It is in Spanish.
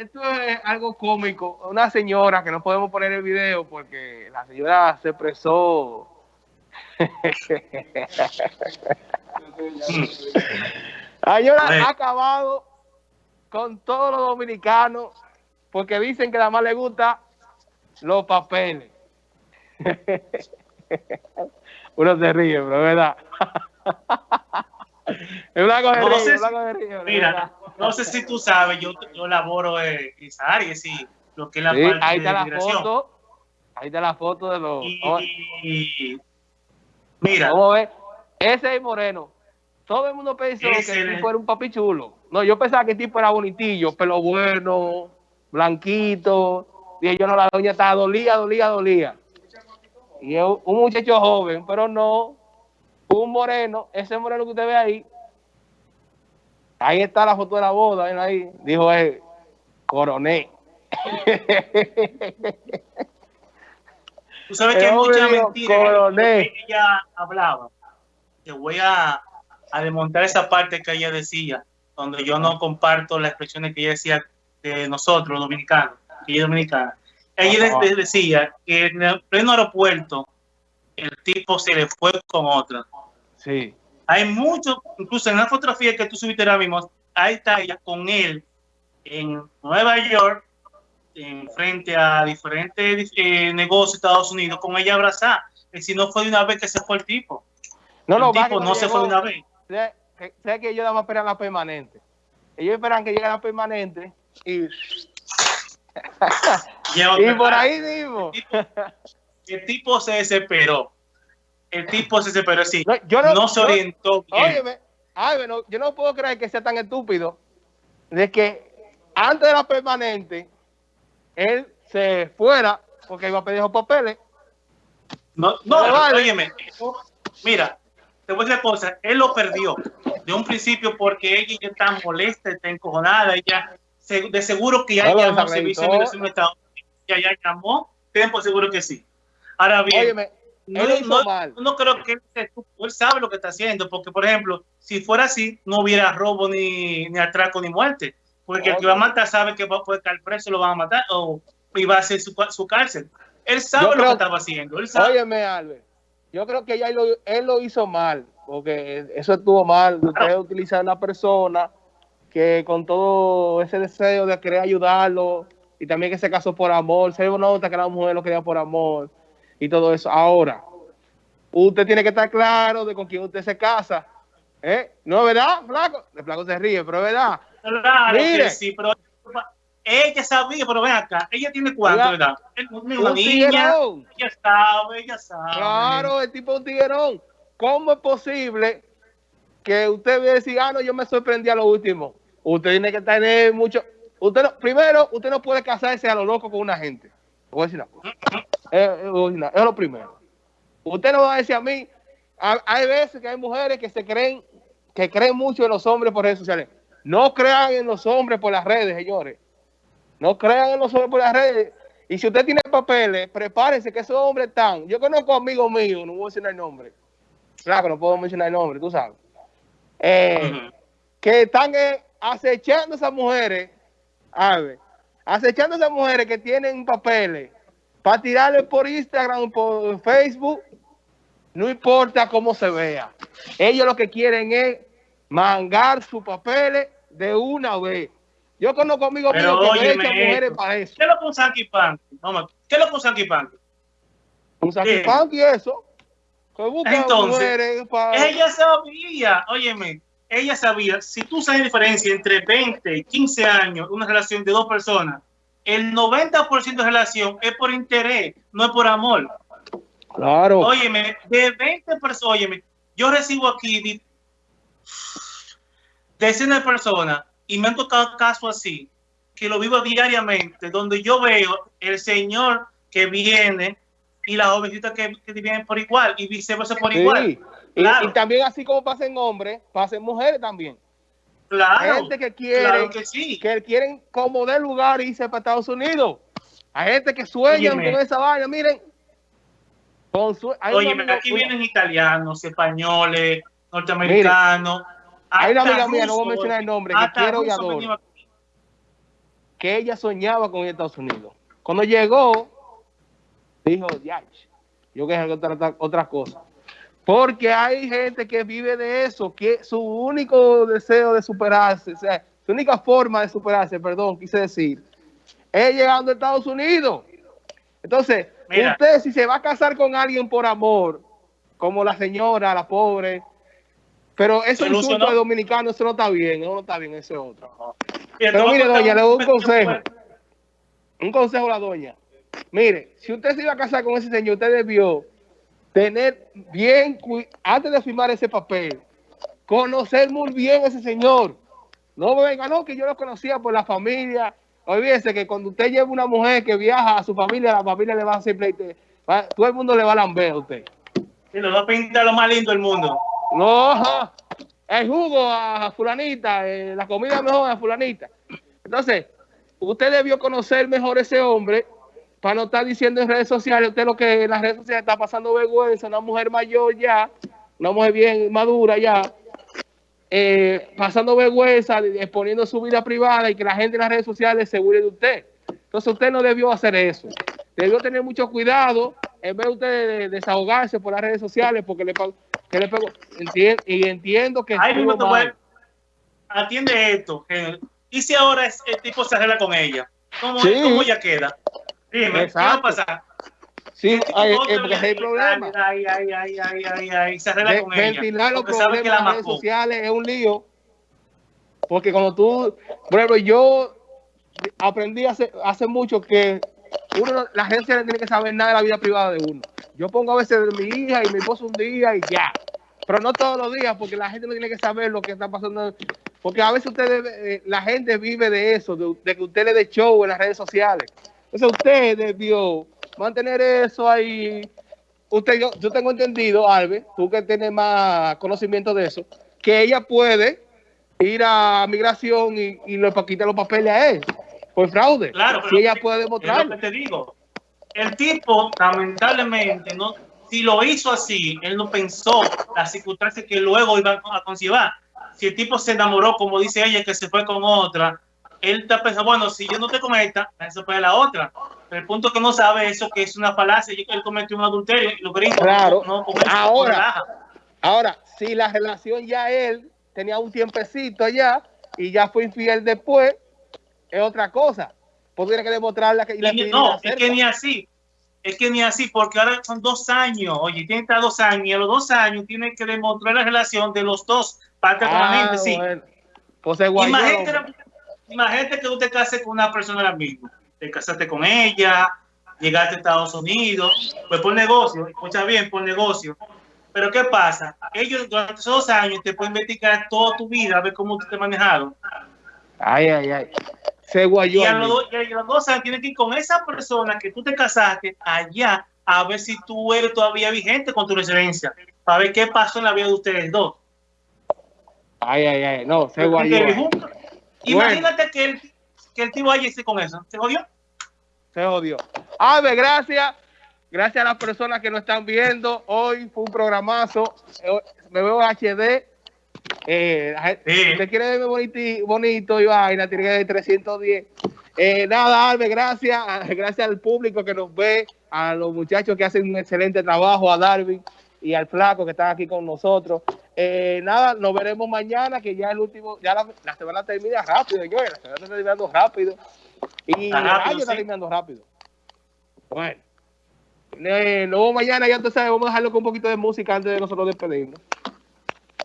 esto es algo cómico. Una señora que no podemos poner el video porque la señora se expresó. la señora ha acabado con todos los dominicanos porque dicen que nada más le gusta los papeles. Uno se ríe, pero verdad. es no sé. Mira, no sé si tú sabes, yo, yo laboro en esa área, sí, lo que es la sí, parte ahí está la foto, ahí está la foto de los... Y, mira. Vamos a ver, ese es Moreno. Todo el mundo pensó que el tipo era un papi chulo. No, yo pensaba que el tipo era bonitillo, pelo bueno, blanquito. Y yo no, la doña estaba dolía, dolía, dolía. Y es un muchacho joven, pero no, un moreno, ese moreno que usted ve ahí, ahí está la foto de la boda, ahí, dijo él, coroné. Tú sabes que hay mucha mentira que ella hablaba. Te voy a, a desmontar esa parte que ella decía, donde yo no comparto las expresiones que ella decía de nosotros, los dominicanos, que ella es dominicana. Ella decía que en el pleno aeropuerto el tipo se le fue con otra. Sí. Hay mucho, incluso en la fotografía que tú subiste ahora mismo, está ella con él en Nueva York, en frente a diferentes eh, negocios de Estados Unidos, con ella abrazada. Y si no fue de una vez que se fue el tipo. No, el no, tipo no se fue de una vez. Sé, sé que ellos van a esperar la permanente. Ellos esperan que llegue la permanente y y por ahí mismo. El tipo, se desesperó. El tipo se desesperó. No, yo no, se orientó bien. yo no puedo creer que sea tan estúpido de que antes de la permanente él se fuera porque iba a pedir los papeles. No, no, óyeme, mira, te voy a decir una cosa, él lo perdió de un principio porque ella ya está molesta, está encojonada, ella de seguro que ya llamó servicio de migración de Estados Unidos, ya, ya llamó, tiempo seguro que sí. Ahora bien, no, no, creo que él, él, sabe lo que está haciendo, porque por ejemplo, si fuera así, no hubiera robo ni, ni atraco ni muerte, porque el que va a matar sabe que va a poder caer preso, lo van a matar o iba a hacer su, su cárcel. Él sabe lo que estaba haciendo. Él sabe. Óyeme, Albert, yo creo que ya él lo, él lo hizo mal, porque eso estuvo mal. Usted utiliza a una persona que con todo ese deseo de querer ayudarlo y también que se casó por amor, se nota que la mujer lo quería por amor y todo eso. Ahora, usted tiene que estar claro de con quién usted se casa. ¿Eh? ¿No es verdad, Flaco? El Flaco se ríe, pero es verdad. Claro Mire. sí, pero ella sabía, pero ven acá, ella tiene cuánto, ¿verdad? Una niña, ella sabe, ella sabe. Claro, el tipo de un tiguerón. ¿Cómo es posible que usted vea decir, ah, no, yo me sorprendí a lo último? Usted tiene que tener mucho. Usted no, primero, usted no puede casarse a lo loco con una gente. Voy a decir una Es, lo primero. Usted no va a decir a mí. hay veces que hay mujeres que se creen, que creen mucho en los hombres por redes sociales. No crean en los hombres por las redes, señores. No crean en los hombres por las redes. Y si usted tiene papeles, prepárese que esos hombres están. Yo conozco amigos míos, no voy a mencionar el nombre. Claro no puedo mencionar el nombre, tú sabes. Eh, que están acechando a esas mujeres, a ver, acechando a esas mujeres que tienen papeles para tirarle por Instagram, por Facebook, no importa cómo se vea. Ellos lo que quieren es mangar sus papeles de una vez. Yo conozco amigos míos que me echan mujeres para eso. ¿Qué es lo que un Sanky Panky? ¿Qué es lo que un Sanky Panky? Un Sanky Panky eso. Entonces, ella sabía, óyeme, ella sabía, si tú sabes la diferencia entre 20 y 15 años, una relación de dos personas, el 90% de relación es por interés, no es por amor. Claro. Óyeme, de 20 personas, óyeme, yo recibo aquí decenas de personas y me han tocado casos así, que lo vivo diariamente, donde yo veo el señor que viene y la jovencita que, que viene por igual y viceversa por igual. Y, también así como pasen hombres, pasen mujeres también. Claro. Gente que quiere, que, sí. que quieren como de lugar irse para Estados Unidos. Hay gente que sueñan con esa vaina, miren. Oye, aquí vienen italianos, españoles, norteamericanos. hay una amiga mía, no voy a mencionar el nombre, que quiero y adoro. que ella soñaba con Estados Unidos. Cuando llegó, dijo, ya, yo que otra, otra cosa. Porque hay gente que vive de eso, que su único deseo de superarse, o sea, su única forma de superarse, perdón, quise decir, es llegando a Estados Unidos. Entonces, usted si se va a casar con alguien por amor, como la señora, la pobre, pero eso es un de dominicano, eso no está bien, eso no está bien, ese otro. Pero mire, doña, le doy un consejo. Un consejo a la doña. Mire, si usted se iba a casar con ese señor, usted debió tener bien, antes de firmar ese papel, conocer muy bien a ese señor. No venga, no, que yo lo conocía por la familia. Olvídese que cuando usted lleva una mujer que viaja a su familia, la familia le va a hacer pleite. Todo el mundo le va a lamber a usted. Y lo va a pintar lo más lindo del mundo. No, el jugo a fulanita, eh, la comida mejor a fulanita. Entonces, usted debió conocer mejor ese hombre para no estar diciendo en redes sociales, usted lo que en las redes sociales está pasando vergüenza, una mujer mayor ya, una mujer bien madura ya, eh, pasando vergüenza, exponiendo su vida privada y que la gente en las redes sociales se burle de usted. Entonces usted no debió hacer eso. Debió tener mucho cuidado en vez de usted desahogarse por las redes sociales porque le, que le pegó. y entiendo que... atiende esto. ¿Y si ahora el tipo se arregla con ella? ¿Cómo, ¿cómo ella queda? Dime, ¿qué va a pasar? Sí, hay, hay problemas. Ay, ay, ay, ay, ay, ay, se arregla con Ventilar los problemas en las redes sociales es un lío. Porque cuando tú, por ejemplo, yo aprendí hace, hace mucho que uno, la gente no tiene que saber nada de la vida privada de uno. Yo pongo a veces de mi hija y mi esposo un día y ya. Pero no todos los días, porque la gente no tiene que saber lo que está pasando. Porque a veces usted eh, la gente vive de eso, de, de que usted le dé show en las redes sociales. Entonces usted debió mantener eso ahí. Usted, yo, yo tengo entendido, Alve, tú que tienes más conocimiento de eso, que ella puede ir a migración y, y le quitar los papeles a él por fraude. Claro, pero ella puede demostrar. te digo. El tipo, lamentablemente, no, si lo hizo así, él no pensó las circunstancias que luego iba a conllevar. Si el tipo se enamoró, como dice ella, que se fue con otra, él está pensando, bueno, si yo no te con esta, eso fue la otra. Pero el punto que no sabe eso que es una falacia, y que él cometió un adulterio y lo gringos claro. no, ahora, ahora, si la relación ya él tenía un tiempecito allá y ya fue infiel después, es otra cosa. Porque tiene que demostrarla que... no, es que ni así. Es que ni así, porque ahora son dos años. Oye, tiene que estar dos años. Y a los dos años tiene que demostrar la relación de los dos prácticamente, ah, sí. Pues imagínate, imagínate que usted case con una persona ahora mismo. Te casaste con ella, llegaste a Estados Unidos, pues por negocio, escucha bien, por negocio. Pero ¿qué pasa? Ellos durante esos dos años te pueden investigar toda tu vida, a ver cómo te manejaron. Ay, ay, ay. Se guayó. Y a los, dos años tienes que ir con esa persona que tú te casaste allá a ver si tú eres todavía vigente con tu residencia. Para ver qué pasó en la vida de ustedes dos. Ay, ay, ay. No, se guayó. Imagínate que, el, que el tío haya con eso. ¿Se jodió? Se jodió. A ver, gracias. Gracias a las personas que nos están viendo. Hoy fue un programazo. Me veo HD. Eh, Usted quiere verme bonito, bonito y vaina, tiene que 310. Eh, nada, Alve, gracias. Gracias al público que nos ve, a los muchachos que hacen un excelente trabajo, a Darwin y al Flaco que están aquí con nosotros. Eh, nada, nos veremos mañana, que ya el último, ya la, la semana termina rápido, yo, la semana está terminando rápido. Y el año está terminando rápido. Bueno, eh, luego mañana ya entonces vamos a dejarlo con un poquito de música antes de nosotros despedirnos.